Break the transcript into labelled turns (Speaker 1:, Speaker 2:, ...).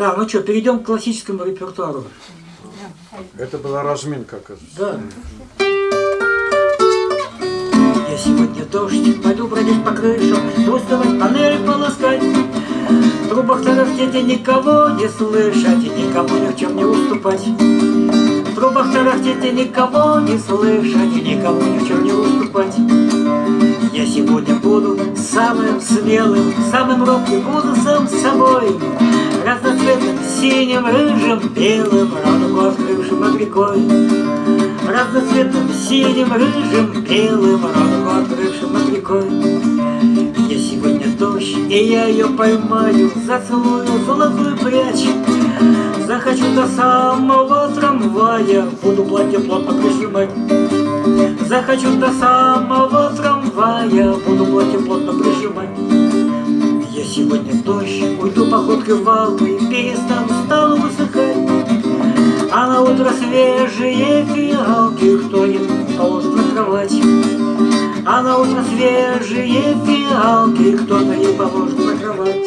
Speaker 1: Так, ну что, перейдем к классическому репертуару.
Speaker 2: Это была разминка, оказывается.
Speaker 1: Да. Я сегодня дождь, пойду бродить по крышам, Доставать панели полоскать. В трубах тарахтеть никого не слышать, И никому ни в чем не уступать. В трубах тарахтеть никого не слышать, И никому ни в чем не уступать. Буду самым смелым, самым робким, буду сам собой. Разноцветным, синим, рыжим, белым, радугу открывшим над рекой. Разноцветным, синим, рыжим, белым, радугу открывшим над рекой. Я сегодня дождь, и я ее поймаю, зацелую золотую прядь. Захочу до самого трамвая, буду платье плотно прижимать. Захочу до самого трамвая, буду платье плотно прижимать. Я сегодня дождь, уйду походкой в Алпы, перестану, стану высыхать. А на утро свежие фиалки, кто не положит на кровать. А на утро свежие фиалки, кто-то не положит на кровать.